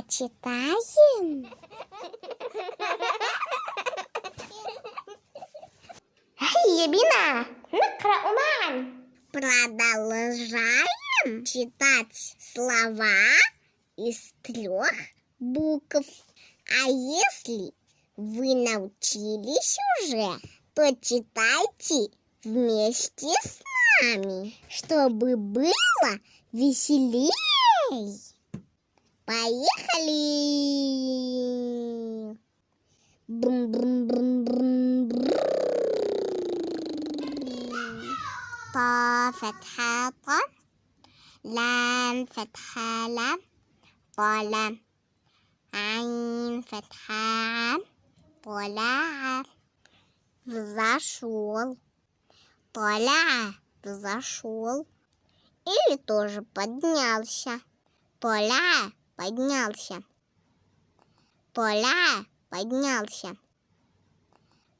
Почитаем? Ебина, накрауман. Продолжаем читать слова из трех букв. А если вы научились уже, то читайте вместе с нами, чтобы было веселей. Поехали! Брум -брум -брум -брум -брум. Та фатха та, лам фатха лам, та лам, айн фатха ам, поля взошел, поля взошел. Или тоже поднялся, поля поднялся. Поля поднялся.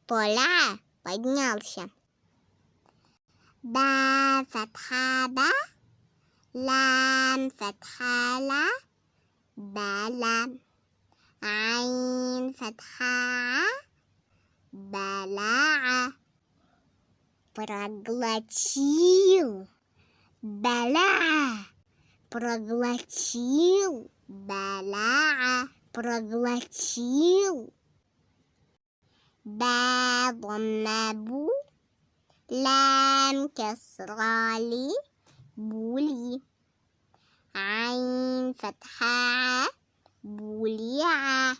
Поля поднялся. Ба фатхаба, лам фатхала, балам. Айн фатха, балаа. Проглотил. Бала проглотил. بلع проглотил با ضمبو لام كسرالي بولي عين فتحة بوليع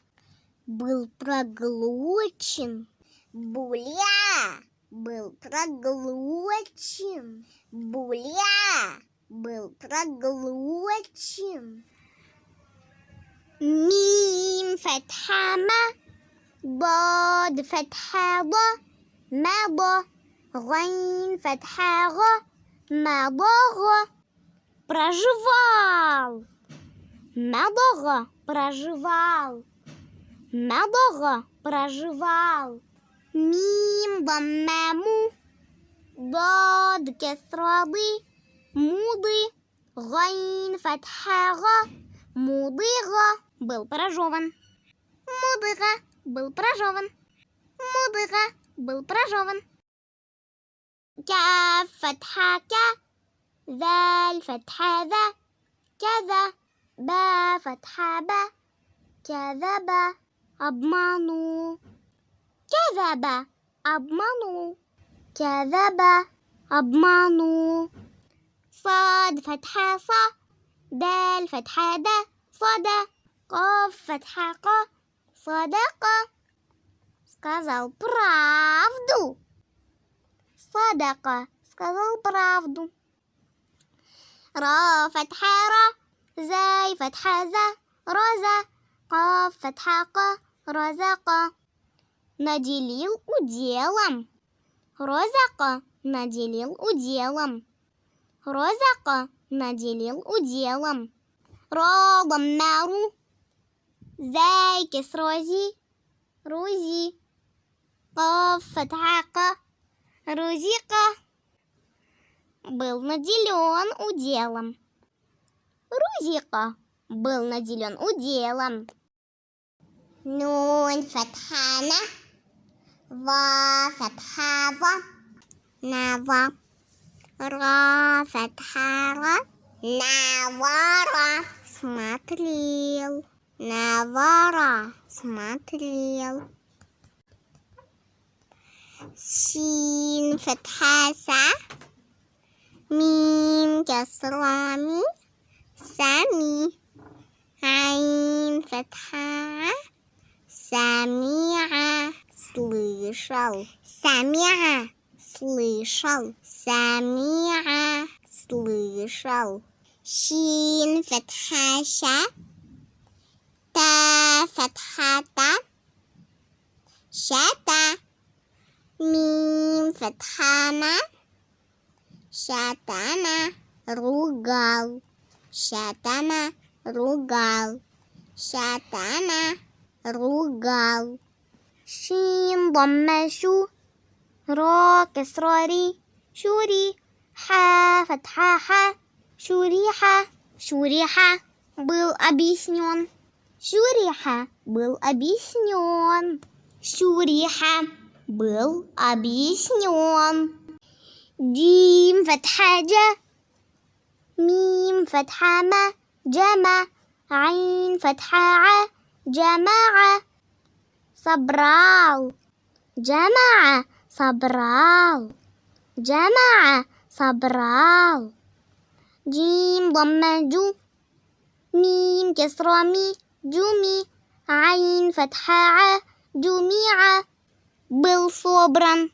был проглочен буля был проглочен буля был проглочен ميم فتحة ما ضاد فتحة ض مضى غين فتحة غ مضغ проживал مضغ проживал مضغ проживал ميم ضمامو ضاد كسرة ضي مضي غين فتحة غ مضغة был прожеван мудыга был прожеван мудыга был прожеван كاف فتحة كا ذال فتحة ذا كذا با فتحة با كذب أضمنوا كذب أضمنوا كذب أضمنوا صاد فتحة صا دال فتحة دا صدى Кофет хако, садака. Сказал правду. Садака сказал правду. Ра фатха ра, зай фатха за, роза. Ка фатха ка, розака. Наделил уделом. Розака наделил уделом. Розака наделил уделом. Родом нару زايكس روزي روزي قاف فتحة ق Рузика был наделен уделом. Рузика был наделен уделом. Нун фатхана, ва фатхава, нава, ра фатхара, навара смотрел на вора смотрел. Син фатхаса, мин касрами, сами. Аин фатха, самиа, слышал. Самиа, слышал. Самиа, слышал. Син фатхаша, فتحة تا شتا Мим фатхана. Шатана ругал. Шатана ругал. Шатана ругал. Шин ضمشو را كسراري شوري ха فتحة ха شوريحة شوريحة был объяснен Шуриха был объяснен. Шуриха был объяснен. جيم فتحة جا ميم فتحة ما جمع عين فتحة ع جماعة صبراو جمع صبراو جمع صبراو جيم ضمة جو ميم كسرة مي جمي عين فتحة ع جميعة بالصبرا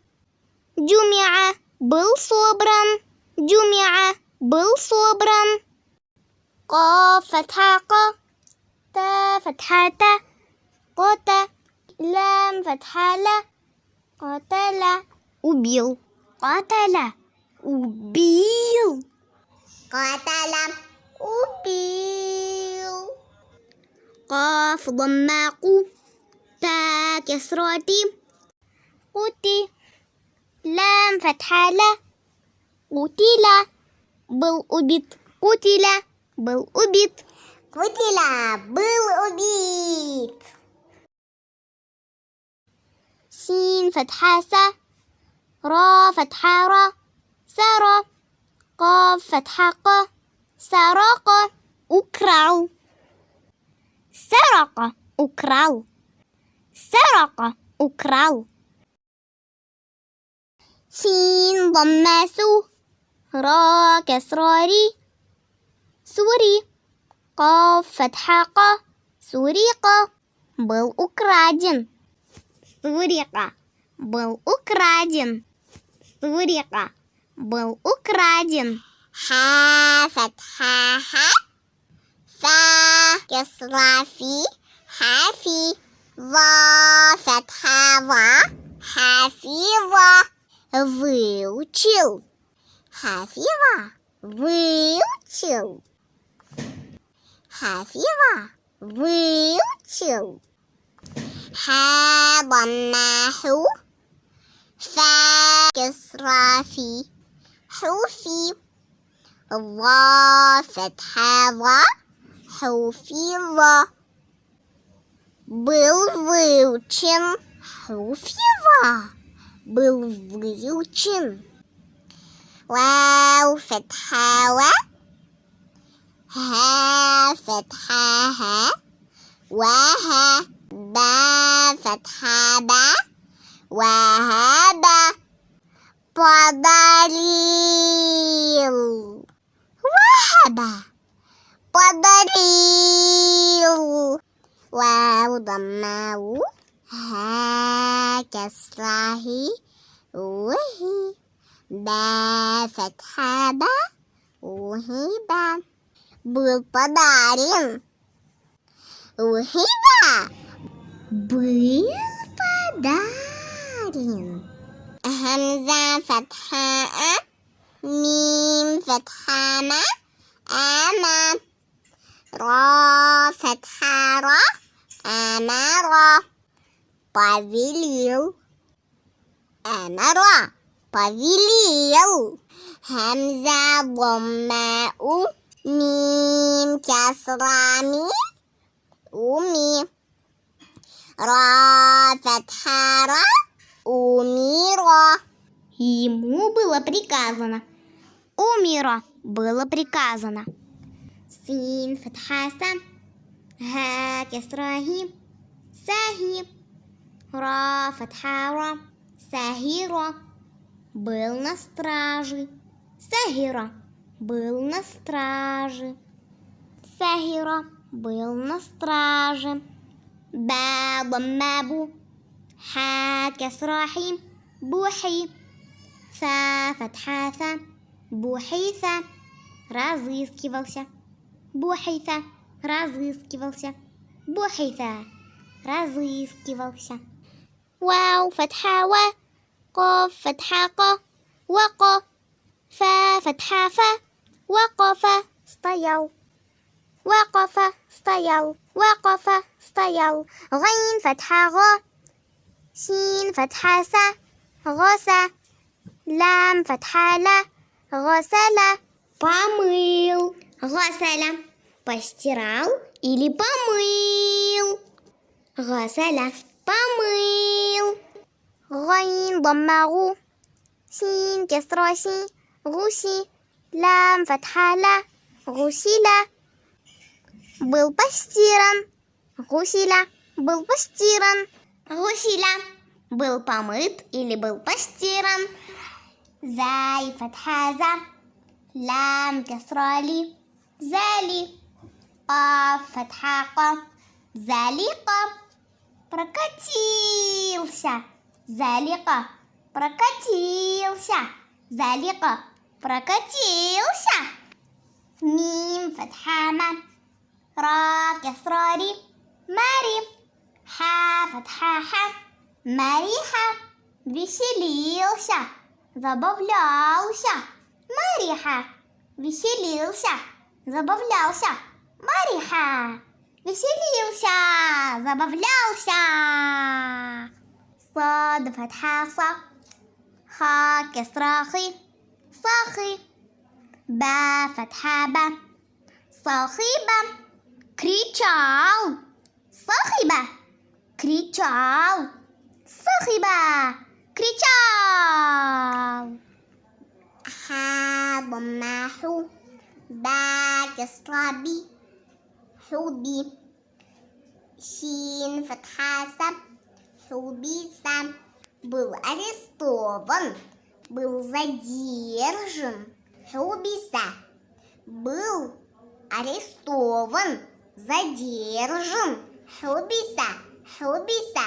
جمع بالصبرا جمع بالصبرا قاف فتحة ق تا فتحة تا قتا لام فتحة لا قتل убил قتل убил قتل убил قاف ضما قو تا كسراتي. قوتي لام فتحة لا. قتل بل أبيت قتل بل أبيت قتل بل أبيت سين فتحة سا را فتحة را. سرا قاف فتحة ق. سرق أكرع سرق украл سرق украл سين ضمة سو را كسرة ري سوري قاف فتحة ق سوريق был украден Сурика был украден. Сурика был украден. Ха фатха ха. Yugoslavi, happy war Fatava, happy war will chill, happy war will chill, happy war will chill. Have a mahu, Yugoslavi, Hufi, war Fatava. Хуфива. Был выучен Хуфива. Был выучен. Вау, фетхава. Ха, фетхаха. Ваха, ба, фетхаба. Вахаба подарил. Вахаба. والضرير واو ضمه ها كسره وهي با فتحة با. وهي با بالبدارين وهي با بالبدارين همزة فتحة ميم فتحة ما أما Ра, фатха, ра, амара. Повелел. Амара. Повелел. Хамза, бомма, у. Мим, Касрами. Уми. Ра, фатха, умира. Ему было приказано. Умира было приказано. Син, фатха, сам. Ха, кесрахи, сахи. Ра, фатха, ра, сахира. Был на страже. Сахира был на страже. Сахира был на страже. با ضمة بو حا كسرة حيم بوحي ثا فتحة ثا бухейса разыскивался. Бухейса разыскивался. Бухейса разыскивался. واو فتحة و قاف فتحة ق وق فا فتحة فا وقف стоял وقف стоял وقف стоял غين فتحة غ سين فتحة س غسى لام فتحة لا غسل помыл. غسل постирал или помыл. غسل помыл غين ضمه سين كسرة سي غسي لام فتحة لا غسل был постиран غسل был постиран غسل был помыт или был постиран زاي فتحة زا لام كسرة لي زالي قاف فتحة ق залика прокатился залика прокатился залика прокатился мим فتحة را كسرة ري مري ха فتحة ح مريحة веселился забавлялся Мариха веселился забавлялся Мариха веселился забавлялся صاد فتحة ص خا كسرة خي صاخي با فتحة با صاخبة кричал صاخبة кричал صاخبة кричал ها ضمه باك صلابي حوبي شين فتحة سب حوبي был арестован, был задержан. Хубиса был арестован, задержан. Хубиса, Хубиса.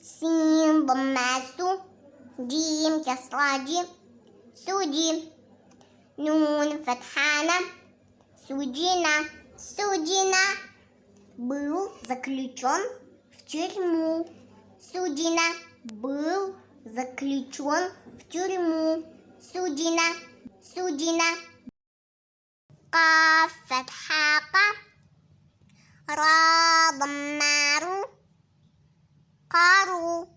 Симба Масу, Димка Слади, судим. نون فتحانا судина, судина был заключен в тюрьму. Судина был заключен в тюрьму. Судина, судина. Каф фатхака. Ра даммару. Кару.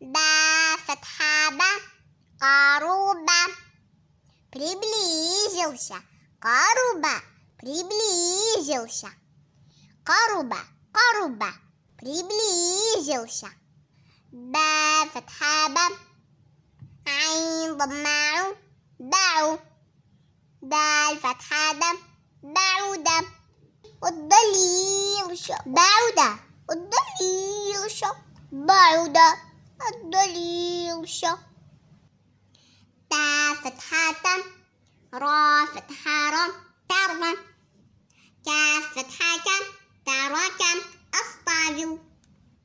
Ба фатхаба. Каруба. приблизился. قرب приблизился. قرب قرب приблизился. با فتحة با عين ضماع باعو دال فتحة دا بعودة الضليل شق بعودة الضليل شق بعودة الضليل شق تا فتحة تا را فتحة را ترى كا فتحة كم ترى كم أستعجل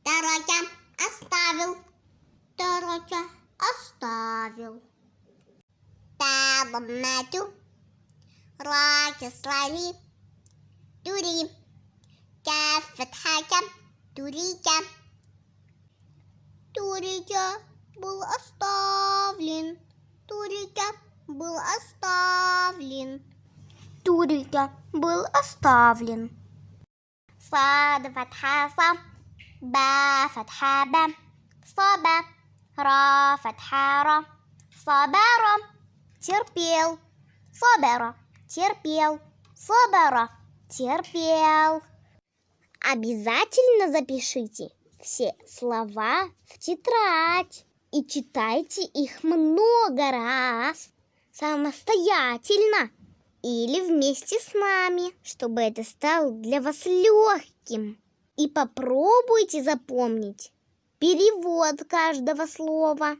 ترى كم أستافل ترى كم أستعجل تا ضمة را كسرى لي كا فتحة كم تريك تريك بالأسطافلين Турика был оставлен. Турика был оставлен. Сада фатха са, ба фатха саба, ра фатха ра, сабара, терпел, сабара, терпел, сабара, терпел. Обязательно запишите все слова в тетрадь и читайте их много раз самостоятельно или вместе с нами, чтобы это стало для вас легким. И попробуйте запомнить перевод каждого слова.